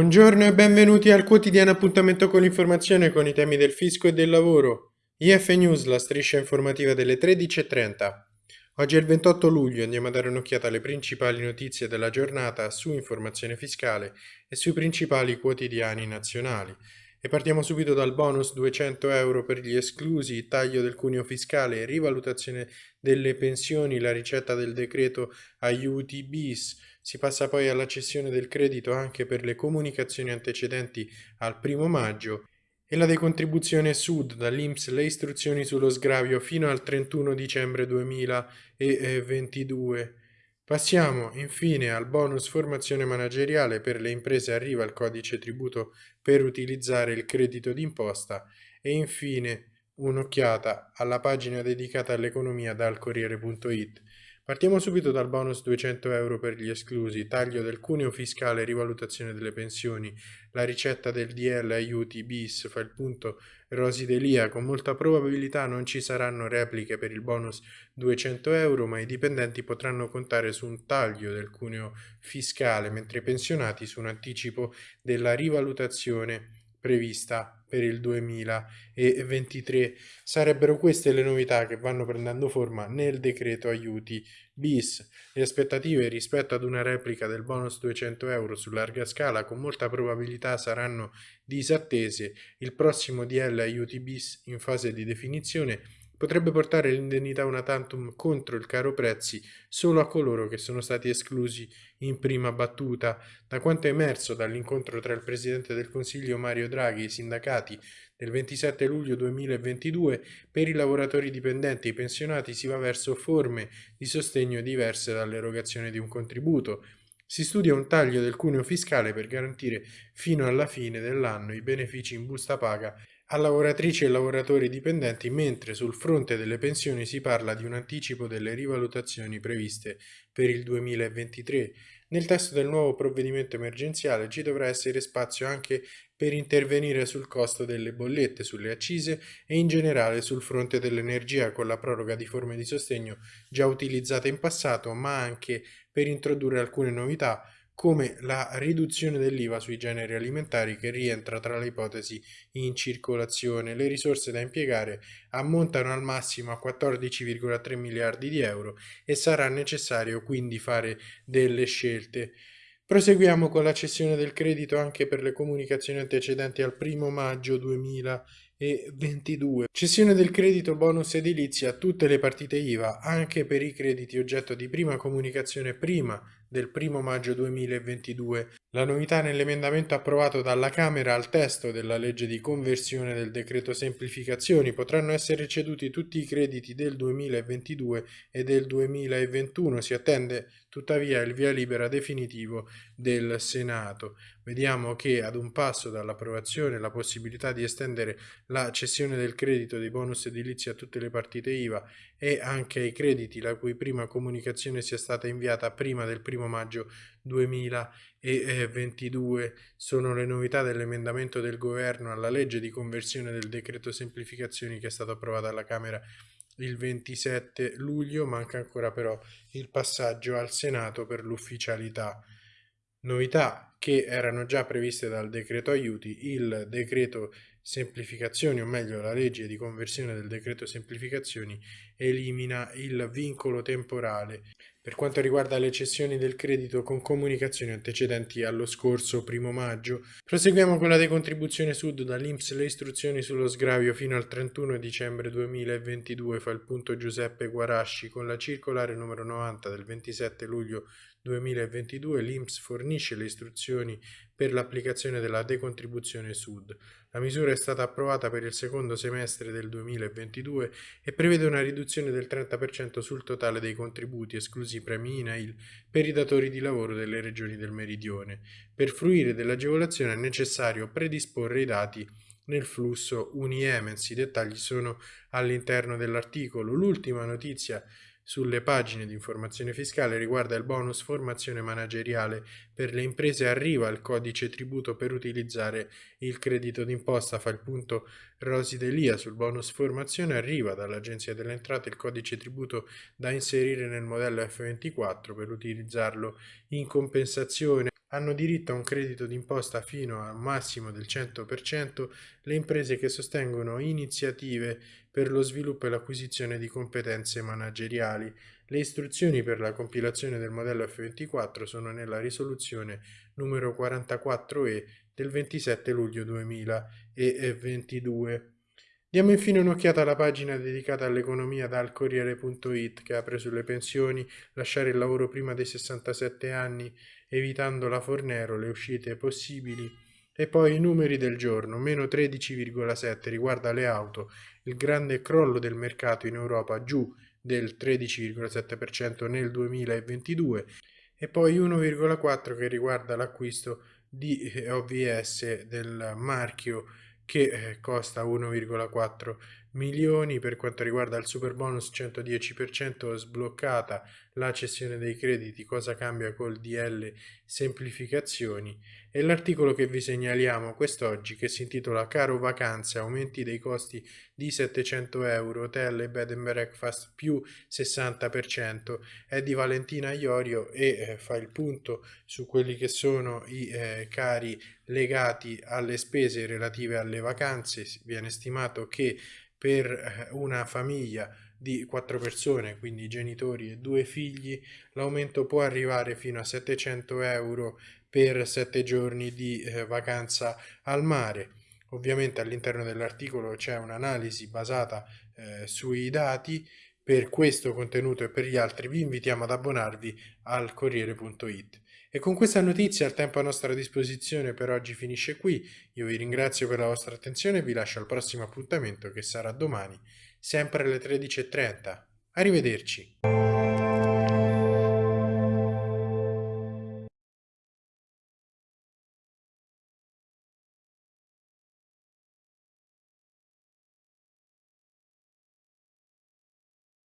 Buongiorno e benvenuti al quotidiano appuntamento con l'informazione con i temi del fisco e del lavoro. IF News, la striscia informativa delle 13.30. Oggi è il 28 luglio, andiamo a dare un'occhiata alle principali notizie della giornata su informazione fiscale e sui principali quotidiani nazionali. E partiamo subito dal bonus 200 euro per gli esclusi, taglio del cuneo fiscale, rivalutazione delle pensioni, la ricetta del decreto aiuti bis. Si passa poi alla cessione del credito anche per le comunicazioni antecedenti al primo maggio e la decontribuzione Sud dall'Inps le istruzioni sullo sgravio fino al 31 dicembre 2022. Passiamo infine al bonus formazione manageriale per le imprese arriva il codice tributo per utilizzare il credito d'imposta e infine un'occhiata alla pagina dedicata all'economia dal Corriere.it. Partiamo subito dal bonus 200 euro per gli esclusi, taglio del cuneo fiscale, rivalutazione delle pensioni, la ricetta del DL aiuti bis fa il punto Rosi Delia, con molta probabilità non ci saranno repliche per il bonus 200 euro, ma i dipendenti potranno contare su un taglio del cuneo fiscale, mentre i pensionati su un anticipo della rivalutazione prevista per il 2023. Sarebbero queste le novità che vanno prendendo forma nel decreto aiuti bis. Le aspettative rispetto ad una replica del bonus 200 euro su larga scala con molta probabilità saranno disattese. Il prossimo DL aiuti bis in fase di definizione potrebbe portare l'indennità una tantum contro il caro prezzi solo a coloro che sono stati esclusi in prima battuta. Da quanto è emerso dall'incontro tra il Presidente del Consiglio Mario Draghi e i sindacati del 27 luglio 2022, per i lavoratori dipendenti e i pensionati si va verso forme di sostegno diverse dall'erogazione di un contributo. Si studia un taglio del cuneo fiscale per garantire fino alla fine dell'anno i benefici in busta paga a lavoratrici e lavoratori dipendenti, mentre sul fronte delle pensioni si parla di un anticipo delle rivalutazioni previste per il 2023. Nel testo del nuovo provvedimento emergenziale ci dovrà essere spazio anche per intervenire sul costo delle bollette, sulle accise e in generale sul fronte dell'energia con la proroga di forme di sostegno già utilizzate in passato, ma anche per introdurre alcune novità come la riduzione dell'IVA sui generi alimentari che rientra tra le ipotesi in circolazione. Le risorse da impiegare ammontano al massimo a 14,3 miliardi di euro e sarà necessario quindi fare delle scelte. Proseguiamo con la cessione del credito anche per le comunicazioni antecedenti al 1 maggio 2022. Cessione del credito bonus edilizia a tutte le partite IVA, anche per i crediti oggetto di prima comunicazione prima del 1 maggio 2022. La novità nell'emendamento approvato dalla Camera al testo della legge di conversione del decreto semplificazioni potranno essere ceduti tutti i crediti del 2022 e del 2021. Si attende tuttavia il via libera definitivo del Senato. Vediamo che ad un passo dall'approvazione la possibilità di estendere la cessione del credito dei bonus edilizi a tutte le partite IVA e anche ai crediti la cui prima comunicazione sia stata inviata prima del 1 maggio 2022 sono le novità dell'emendamento del governo alla legge di conversione del decreto semplificazioni che è stato approvato alla Camera il 27 luglio, manca ancora però il passaggio al Senato per l'ufficialità. Novità che erano già previste dal decreto aiuti, il decreto semplificazioni, o meglio la legge di conversione del decreto semplificazioni, elimina il vincolo temporale per quanto riguarda le cessioni del credito con comunicazioni antecedenti allo scorso primo maggio. Proseguiamo con la decontribuzione sud dall'Inps le istruzioni sullo sgravio fino al 31 dicembre 2022 fa il punto Giuseppe Guarasci con la circolare numero 90 del 27 luglio 2022 l'Inps fornisce le istruzioni per l'applicazione della decontribuzione Sud. La misura è stata approvata per il secondo semestre del 2022 e prevede una riduzione del 30% sul totale dei contributi, esclusi premi INAIL, per i datori di lavoro delle regioni del Meridione. Per fruire dell'agevolazione è necessario predisporre i dati nel flusso Uniemens. I dettagli sono all'interno dell'articolo. L'ultima notizia sulle pagine di informazione fiscale riguarda il bonus formazione manageriale. Per le imprese arriva il codice tributo per utilizzare il credito d'imposta fa il punto Rosi Delia. Sul bonus formazione arriva dall'agenzia delle entrate il codice tributo da inserire nel modello F24 per utilizzarlo in compensazione. Hanno diritto a un credito d'imposta fino a un massimo del 100% le imprese che sostengono iniziative per lo sviluppo e l'acquisizione di competenze manageriali. Le istruzioni per la compilazione del modello F24 sono nella risoluzione numero 44E del 27 luglio 2022. Diamo infine un'occhiata alla pagina dedicata all'economia dal Corriere.it che apre sulle pensioni, lasciare il lavoro prima dei 67 anni, evitando la Fornero, le uscite possibili e poi i numeri del giorno, meno 13,7 riguarda le auto, il grande crollo del mercato in Europa giù del 13,7% nel 2022 e poi 1,4 che riguarda l'acquisto di eh, OVS del marchio che eh, costa 1,4 milioni per quanto riguarda il super bonus 110% sbloccata la cessione dei crediti cosa cambia col DL semplificazioni. E l'articolo che vi segnaliamo quest'oggi che si intitola caro vacanze aumenti dei costi di 700 euro hotel e bed and breakfast più 60% è di Valentina Iorio e eh, fa il punto su quelli che sono i eh, cari legati alle spese relative alle vacanze. Viene stimato che per eh, una famiglia di quattro persone, quindi genitori e due figli, l'aumento può arrivare fino a 700 euro per sette giorni di eh, vacanza al mare. Ovviamente all'interno dell'articolo c'è un'analisi basata eh, sui dati. Per questo contenuto e per gli altri vi invitiamo ad abbonarvi al Corriere.it. E con questa notizia il tempo a nostra disposizione per oggi finisce qui. Io vi ringrazio per la vostra attenzione e vi lascio al prossimo appuntamento che sarà domani, sempre alle 13.30. Arrivederci.